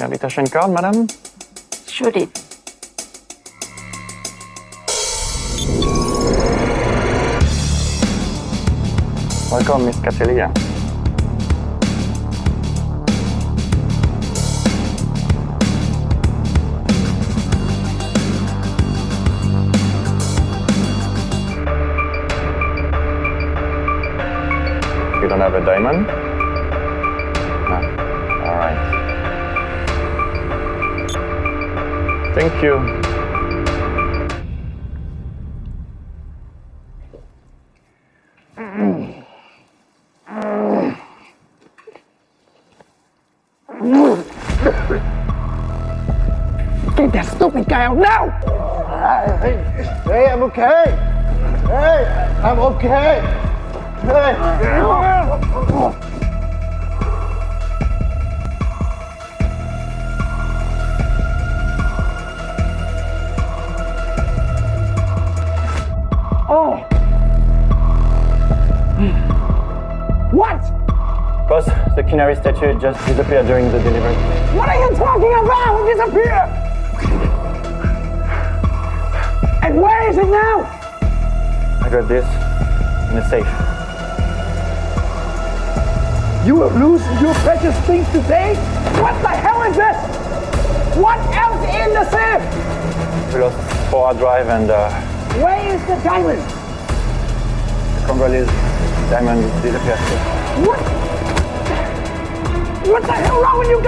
Ja, bitte schön, gern, Madame. Entschuldigung. Willkommen, Miss Catelia. We don't have a diamond. Thank you. Get that stupid guy out now! Hey, hey, I'm okay. Hey, I'm okay. Hey. Boss, the canary statue just disappeared during the delivery. What are you talking about? It disappeared! And where is it now? I got this in a safe. You have lose your precious things today? What the hell is this? What else in the safe? We lost four hard drive and uh, Where is the diamond? The Congolese diamond disappeared. What? What the hell wrong with you guys?